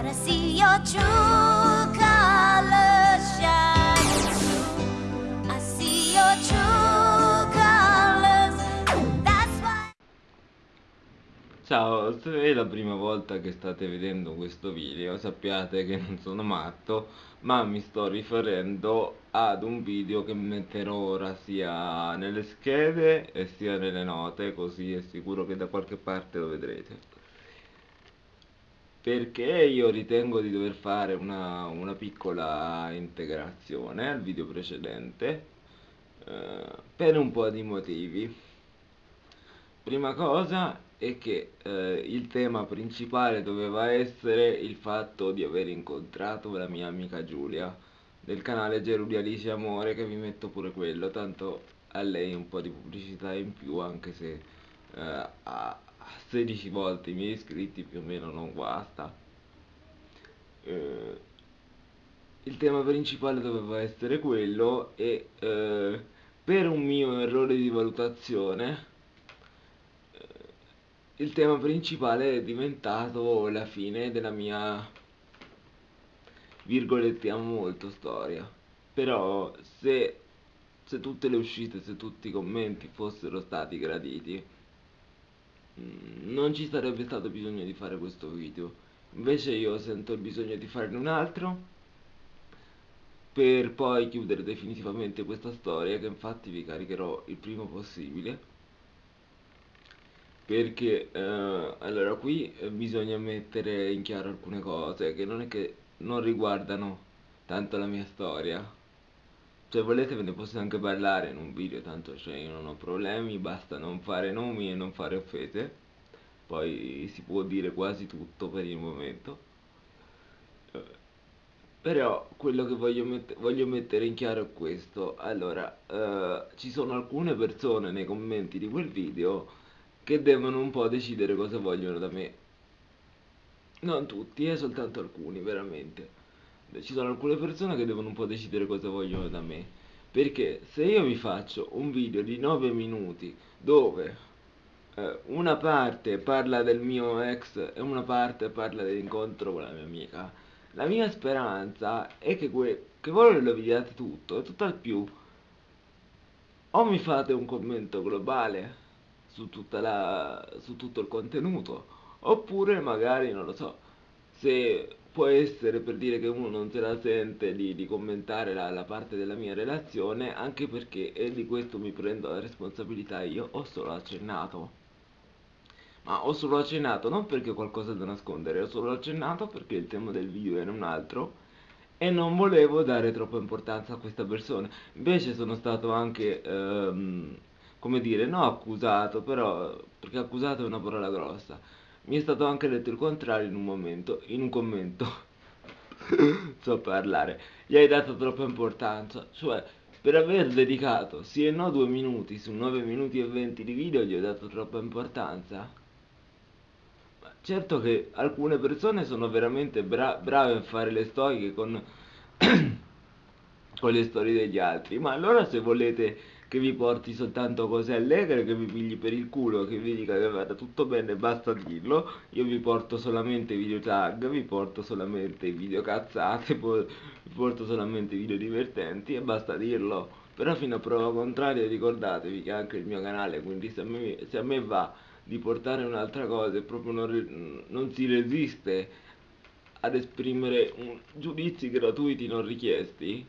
But I see your true colors. Ciao, se è la prima volta che state vedendo questo video sappiate che non sono matto ma mi sto riferendo ad un video che metterò ora sia nelle schede e sia nelle note così è sicuro che da qualche parte lo vedrete perché io ritengo di dover fare una, una piccola integrazione al video precedente eh, per un po' di motivi. Prima cosa è che eh, il tema principale doveva essere il fatto di aver incontrato la mia amica Giulia del canale Gerulia Alice Amore che vi metto pure quello tanto a lei un po' di pubblicità in più anche se eh, ha 16 volte i miei iscritti più o meno non guasta. Eh, il tema principale doveva essere quello e eh, per un mio errore di valutazione eh, il tema principale è diventato la fine della mia virgolettiamo molto storia però se, se tutte le uscite se tutti i commenti fossero stati graditi non ci sarebbe stato bisogno di fare questo video. Invece io sento il bisogno di farne un altro per poi chiudere definitivamente questa storia che infatti vi caricherò il prima possibile. Perché eh, allora qui eh, bisogna mettere in chiaro alcune cose che non è che non riguardano tanto la mia storia se volete ve ne posso anche parlare in un video, tanto cioè io non ho problemi, basta non fare nomi e non fare offese. Poi si può dire quasi tutto per il momento. Eh, però quello che voglio, met voglio mettere in chiaro è questo. Allora, eh, ci sono alcune persone nei commenti di quel video che devono un po' decidere cosa vogliono da me. Non tutti, eh, soltanto alcuni, veramente ci sono alcune persone che devono un po' decidere cosa vogliono da me. Perché se io vi faccio un video di 9 minuti dove eh, una parte parla del mio ex e una parte parla dell'incontro con la mia amica la mia speranza è che, che voi lo vediate tutto e tutt'al più. O mi fate un commento globale su, la, su tutto il contenuto oppure magari non lo so se può essere per dire che uno non se la sente di, di commentare la, la, parte della mia relazione anche perché e di questo mi prendo la responsabilità io ho solo accennato. Ma ho solo accennato non perché ho qualcosa da nascondere ho solo accennato perché il tema del video era un altro e non volevo dare troppa importanza a questa persona. Invece sono stato anche ehm, come dire no accusato però perché accusato è una parola grossa mi è stato anche detto il contrario in un momento, in un commento. so parlare. Gli hai dato troppa importanza, cioè per aver dedicato sì e no due minuti su 9 minuti e 20 di video gli ho dato troppa importanza. Ma certo che alcune persone sono veramente bra brave a fare le storie con, con le storie degli altri, ma allora se volete che vi porti soltanto cose allegre, che vi pigli per il culo, che vi dica che vada tutto bene, basta dirlo. Io vi porto solamente video tag, vi porto solamente video cazzate, vi porto solamente video divertenti e basta dirlo. Però fino a prova contraria ricordatevi che anche il mio canale, quindi se a me, se a me va di portare un'altra cosa e proprio non, non si resiste ad esprimere un, giudizi gratuiti non richiesti,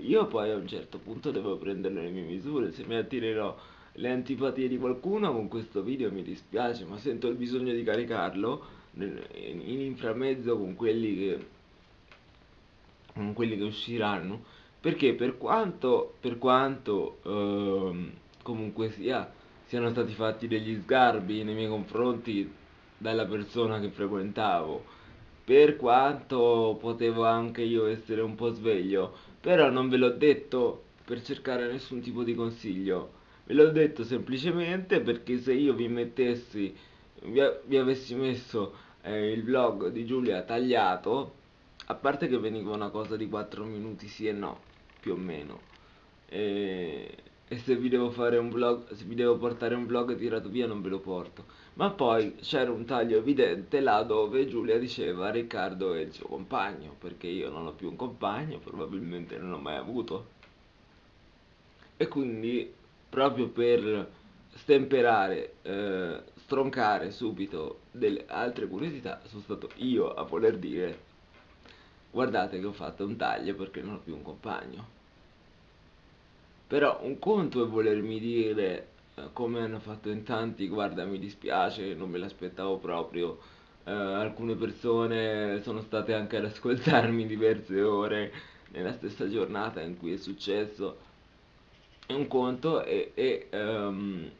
io poi a un certo punto devo prendere le mie misure, se mi attirerò le antipatie di qualcuno con questo video mi dispiace, ma sento il bisogno di caricarlo in inframezzo con quelli che, con quelli che usciranno, perché per quanto, per quanto ehm, comunque sia, siano stati fatti degli sgarbi nei miei confronti dalla persona che frequentavo, per quanto potevo anche io essere un po' sveglio, però non ve l'ho detto per cercare nessun tipo di consiglio, ve l'ho detto semplicemente perché se io vi mettessi, vi, vi avessi messo eh, il vlog di Giulia tagliato, a parte che veniva una cosa di 4 minuti sì e no, più o meno, e e se vi devo fare un vlog, se vi devo portare un vlog tirato via non ve lo porto. Ma poi c'era un taglio evidente là dove Giulia diceva Riccardo è il suo compagno, perché io non ho più un compagno, probabilmente non ho mai avuto. E quindi proprio per stemperare, eh, stroncare subito delle altre curiosità, sono stato io a voler dire guardate che ho fatto un taglio perché non ho più un compagno. Però un conto è volermi dire, eh, come hanno fatto in tanti, guarda mi dispiace, non me l'aspettavo proprio, eh, alcune persone sono state anche ad ascoltarmi diverse ore nella stessa giornata in cui è successo. Un conto è, è ehm,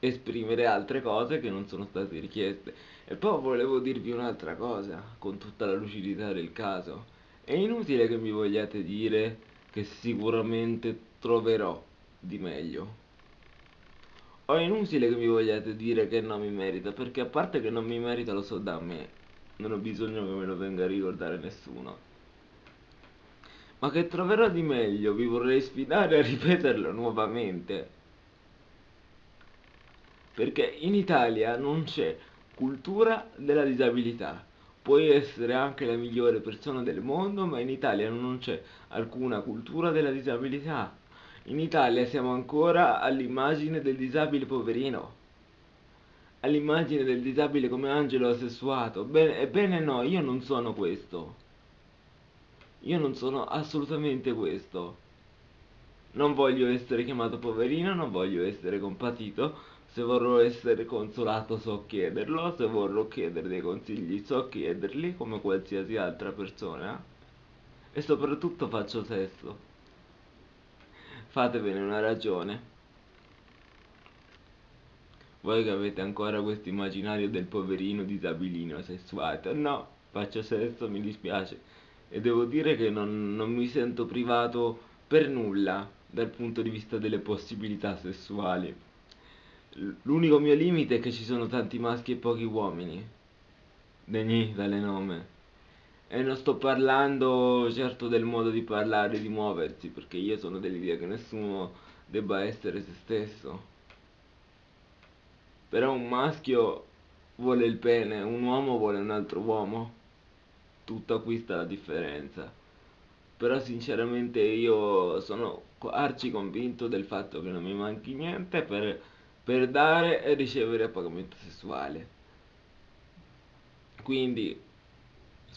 esprimere altre cose che non sono state richieste. E poi volevo dirvi un'altra cosa, con tutta la lucidità del caso. È inutile che mi vogliate dire che sicuramente troverò di meglio. O è inutile che mi vogliate dire che non mi merita, perché a parte che non mi merita lo so da me, non ho bisogno che me lo venga a ricordare nessuno. Ma che troverò di meglio, vi vorrei sfidare a ripeterlo nuovamente. Perché in Italia non c'è cultura della disabilità. Puoi essere anche la migliore persona del mondo, ma in Italia non c'è alcuna cultura della disabilità. In Italia siamo ancora all'immagine del disabile poverino, all'immagine del disabile come angelo sessuato. Bene, ebbene no, io non sono questo. Io non sono assolutamente questo. Non voglio essere chiamato poverino, non voglio essere compatito. Se vorrò essere consolato so chiederlo, se vorrò chiedere dei consigli so chiederli come qualsiasi altra persona. E soprattutto faccio sesso fatevene una ragione. Voi che avete ancora questo immaginario del poverino disabilino sessuato, no, faccio sesso, mi dispiace. E devo dire che non, non mi sento privato per nulla dal punto di vista delle possibilità sessuali. L'unico mio limite è che ci sono tanti maschi e pochi uomini. Degni dalle nome. E non sto parlando certo del modo di parlare, di muoversi, perché io sono dell'idea che nessuno debba essere se stesso. Però un maschio vuole il pene, un uomo vuole un altro uomo. Tutta qui sta la differenza. Però sinceramente io sono arci convinto del fatto che non mi manchi niente per, per dare e ricevere a pagamento sessuale. Quindi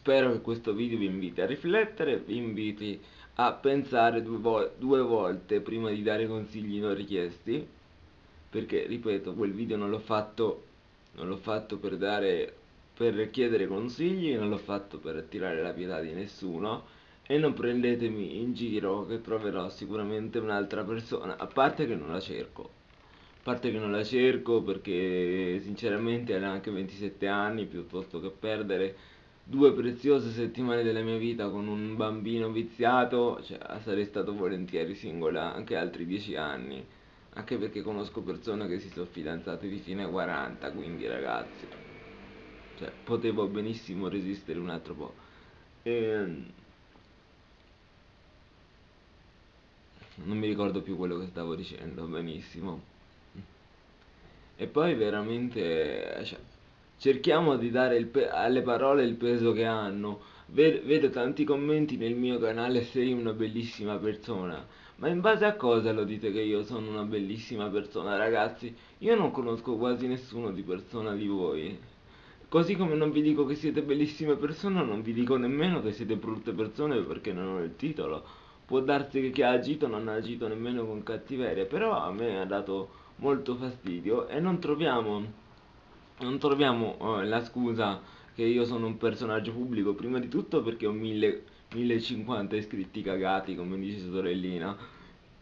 Spero che questo video vi inviti a riflettere, vi inviti a pensare due, vo due volte prima di dare consigli non richiesti, perché ripeto, quel video non l'ho fatto, fatto per dare per chiedere consigli, non l'ho fatto per attirare la pietà di nessuno e non prendetemi in giro che troverò sicuramente un'altra persona, a parte che non la cerco. A parte che non la cerco perché sinceramente ha anche 27 anni, piuttosto che perdere due preziose settimane della mia vita con un bambino viziato, cioè, sarei stato volentieri singola anche altri dieci anni, anche perché conosco persone che si sono fidanzate di fine 40, quindi ragazzi, cioè, potevo benissimo resistere un altro po'. E... Ehm, non mi ricordo più quello che stavo dicendo, benissimo. E poi veramente, cioè, cerchiamo di dare alle parole il peso che hanno. Vedo, vedo tanti commenti nel mio canale sei una bellissima persona. Ma in base a cosa lo dite che io sono una bellissima persona, ragazzi? Io non conosco quasi nessuno di persona di voi. Così come non vi dico che siete bellissime persone, non vi dico nemmeno che siete brutte persone perché non ho il titolo. Può darsi che chi ha agito non ha agito nemmeno con cattiveria, però a me ha dato molto fastidio e non troviamo non troviamo uh, la scusa che io sono un personaggio pubblico, prima di tutto perché ho 1050 iscritti cagati, come dice sorellina.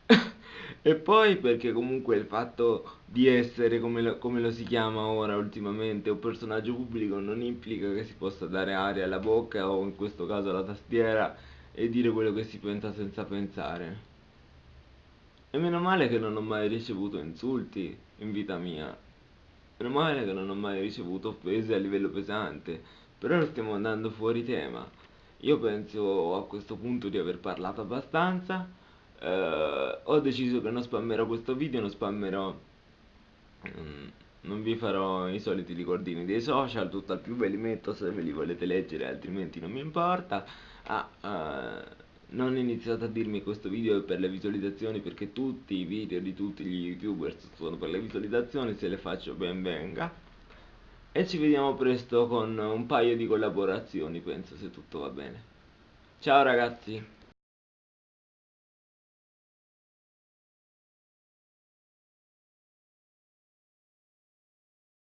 e poi perché comunque il fatto di essere, come lo, come lo, si chiama ora ultimamente, un personaggio pubblico non implica che si possa dare aria alla bocca o in questo caso alla tastiera e dire quello che si pensa senza pensare. E meno male che non ho mai ricevuto insulti in vita mia. Meno male che non ho mai ricevuto offese a livello pesante, però stiamo andando fuori tema. Io penso a questo punto di aver parlato abbastanza. eh, ho deciso che non spammerò questo video, non spammerò... mm, non vi farò i soliti ricordini dei social, tutt'al più ve li metto se ve li volete leggere, altrimenti non mi importa. Ah, eh, non iniziate a dirmi questo video è per le visualizzazioni perché tutti i video di tutti gli youtuber sono per le visualizzazioni, se le faccio ben venga. E ci vediamo presto con un paio di collaborazioni, penso, se tutto va bene. Ciao ragazzi!